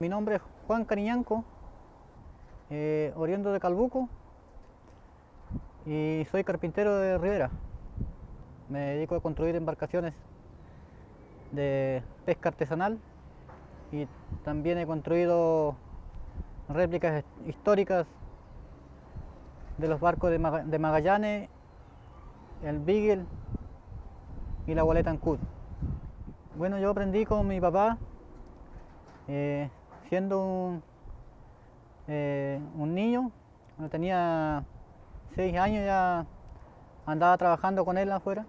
Mi nombre es Juan Cariñanco, eh, oriundo de Calbuco y soy carpintero de Rivera. Me dedico a construir embarcaciones de pesca artesanal y también he construido réplicas históricas de los barcos de, Magallanes, el Beagle y la Wallet Ancud. Bueno, yo aprendí con mi papá, eh, siendo un, eh, un niño, cuando tenía seis años ya andaba trabajando con él afuera.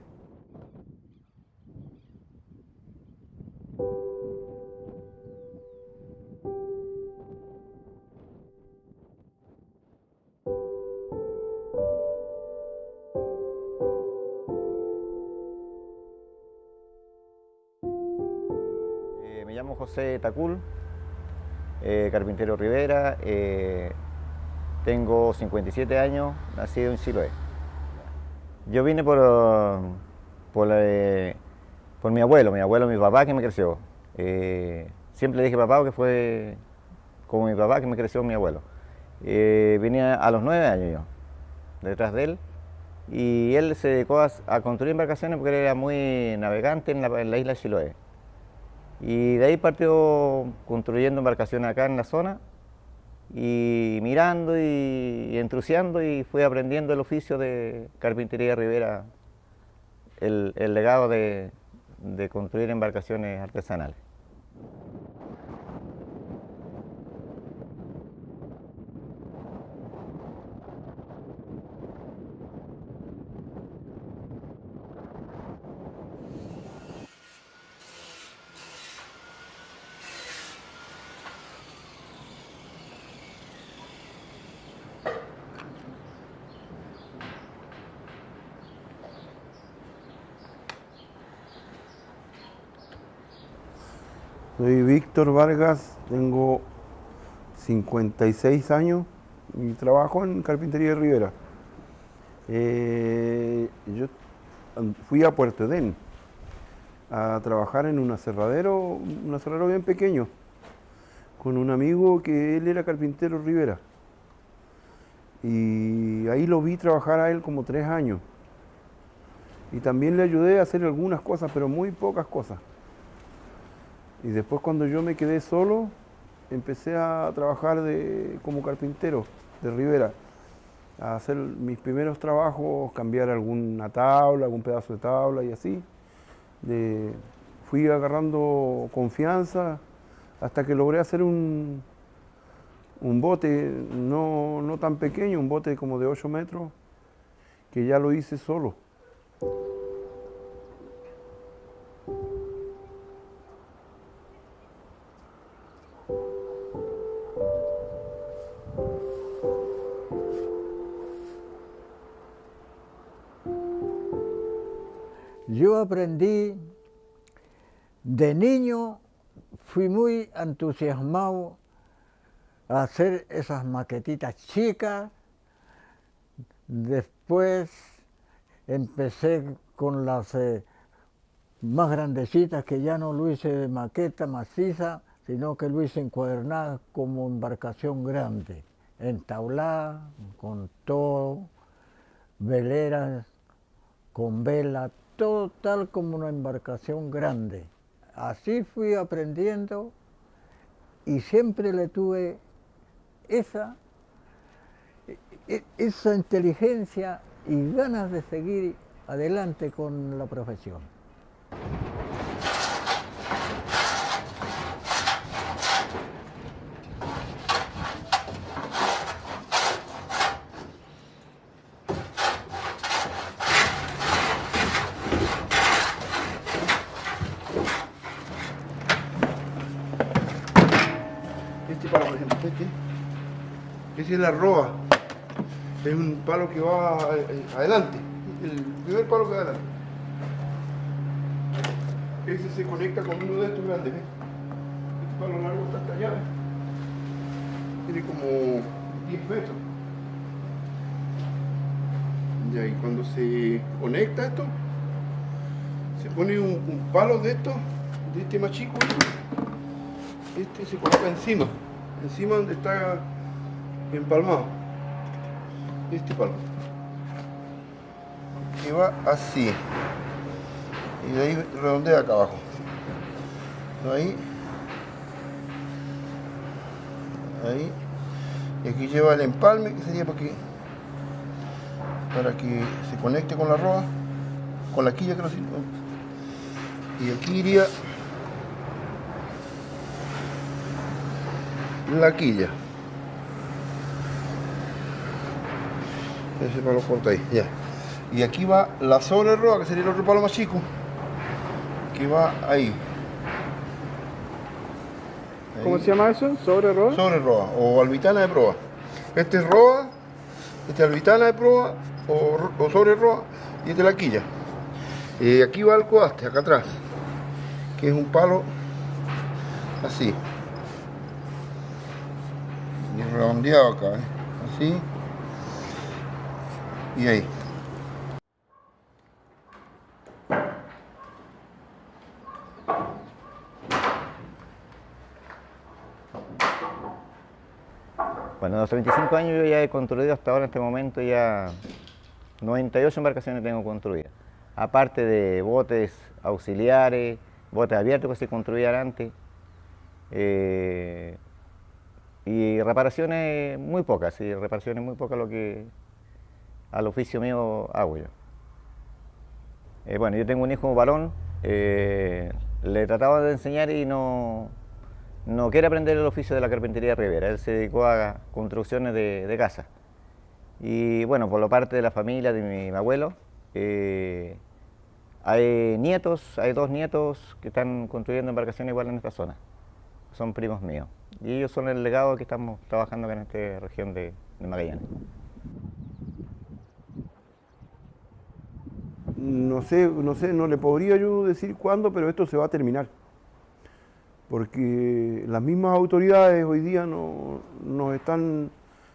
José Tacul, eh, carpintero Rivera, eh, tengo 57 años, nacido en Chiloé. Yo vine por, por, por, mi abuelo, mi abuelo, mi papá que me creció. Eh, siempre le dije papá que fue como mi papá que me creció mi abuelo. vine a los nueve años yo, detrás de él, y él se dedicó a, construir embarcaciones porque era muy navegante en la, en la isla de Chiloé. Y de ahí partió construyendo embarcaciones acá en la zona y mirando y, y y fui aprendiendo el oficio de carpintería Rivera, el, legado de construir embarcaciones artesanales. Soy Víctor Vargas, tengo 56 años y trabajo en Carpintería de Rivera. Eh, yo fui a Puerto Edén a trabajar en un aserradero, un aserradero bien pequeño, con un amigo que él era carpintero Rivera. Y ahí lo vi trabajar a él como tres años. Y también le ayudé a hacer algunas cosas, pero muy pocas cosas. Y después cuando yo me quedé solo, empecé a trabajar de, como carpintero de Rivera, a hacer mis primeros trabajos, cambiar alguna tabla, algún pedazo de tabla y así. fui agarrando confianza hasta que logré hacer un, un bote no, no tan pequeño, un bote como de 8 metros, que ya lo hice solo. Yo aprendí, de niño fui muy entusiasmado a hacer esas maquetitas chicas, después empecé con las eh, más grandecitas que ya no lo hice de maqueta maciza, sino que lo hice encuadernada como embarcación grande, entablada, con todo, veleras, con vela, todo tal como una embarcación grande. Así fui aprendiendo y siempre le tuve esa, e, esa inteligencia y ganas de seguir adelante con la profesión. Es la roa. Es un palo que va eh, adelante. El primer palo que va adelante. Ese se conecta con uno de estos grandes. Este palo largo está hasta allá. Tiene como 10 metros. y cuando se conecta esto, se pone un, palo de esto, de este más chico, este se coloca encima, encima donde está empalmado. Este palo. Y va así. Y de ahí redondea acá abajo. Ahí. Ahí. Y aquí lleva el empalme, que sería para que, para que se conecte con la roa, con la quilla que lo Y aquí iría la quilla. Ese palo corta ahí, ya. Y aquí va la sobre roa, que sería el otro palo más chico, que va ahí. ¿Cómo se llama eso? ¿Sobre roa? Sobre roa o albitana de proa. Este es roa, este es albitana de proa o, sobre roa y este es la quilla. Y aquí va el coaste, acá atrás, que es un palo así. Y redondeado acá, ¿eh? así. Y ahí. Bueno, en los 35 años yo ya he construido hasta ahora en este momento ya 98 embarcaciones tengo construidas. Aparte de botes auxiliares, botes abiertos que se construían antes. Eh, y reparaciones muy pocas, y reparaciones muy pocas lo que al oficio mío hago yo. Eh, bueno, yo tengo un hijo varón, eh, le trataba de enseñar y no, no quiere aprender el oficio de la carpintería Rivera, él se dedicó a construcciones de, casa. Y bueno, por la parte de la familia de mi, abuelo, eh, hay nietos, hay dos nietos que están construyendo embarcaciones igual en esta zona. Son primos míos. Y ellos son el legado que estamos trabajando en esta región de, Magallanes. No sé, no sé, no le podría yo decir cuándo, pero esto se va a terminar porque las mismas autoridades hoy día no, nos están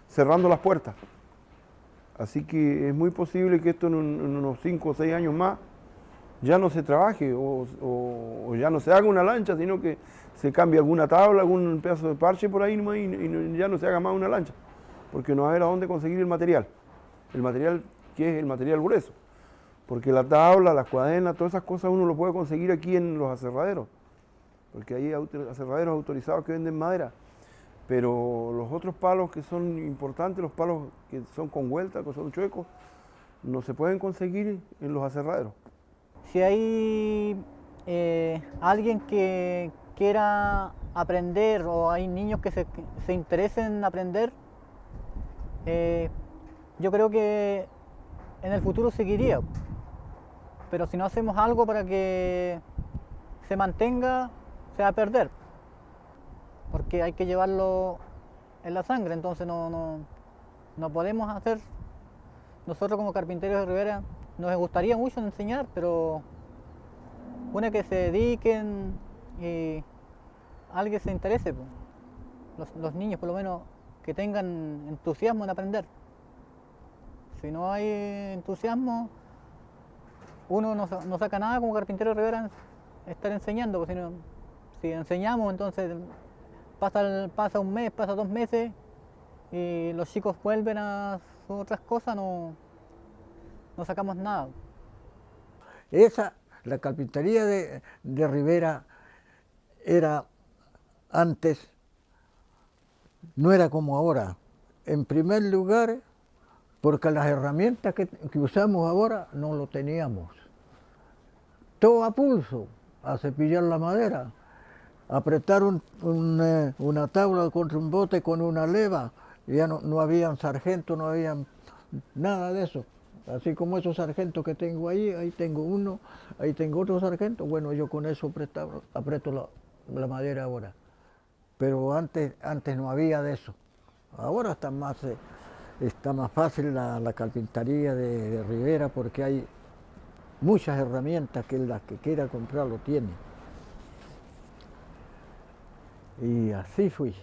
cerrando las puertas. Así que es muy posible que esto en, unos 5 o 6 años más ya no se trabaje o, ya no se haga una lancha, sino que se cambie alguna tabla, algún pedazo de parche por ahí y, ya no se haga más una lancha, porque no va a a dónde conseguir el material. El material que es el material grueso, porque la tabla, las cuadernas, todas esas cosas uno lo puede conseguir aquí en los aserraderos porque hay aserraderos autorizados que venden madera, pero los otros palos que son importantes, los palos que son con vuelta, que son chuecos, no se pueden conseguir en los aserraderos. Si hay eh, alguien que quiera aprender o hay niños que se, interesen en aprender, eh, yo creo que en el futuro seguiría. Pero si no hacemos algo para que se mantenga, se va a perder, porque hay que llevarlo en la sangre, entonces no, no, no podemos hacer, nosotros como carpinteros de Rivera nos gustaría mucho enseñar, pero una que se dediquen y alguien se interese, los, niños por lo menos que tengan entusiasmo en aprender. Si no hay entusiasmo, uno no, saca nada como carpintero Rivera estar enseñando, porque si no, si enseñamos, entonces pasa, pasa un mes, pasa dos meses y los chicos vuelven a otras cosas, no, no sacamos nada. Esa, la carpintería de, de Rivera era antes, no era como ahora. En primer lugar, porque las herramientas que, usamos ahora no lo teníamos. Todo a pulso, a cepillar la madera apretar eh, una tabla contra un bote con una leva, ya no, no habían sargento, no había nada de eso. Así como esos sargentos que tengo ahí, ahí tengo uno, ahí tengo otro sargento, bueno, yo con eso aprieto la, madera ahora. Pero antes, antes no había de eso. Ahora está más, eh, está más fácil la, carpintería de, de Rivera porque hay muchas herramientas que las que quiera comprar lo tiene. Y así fui.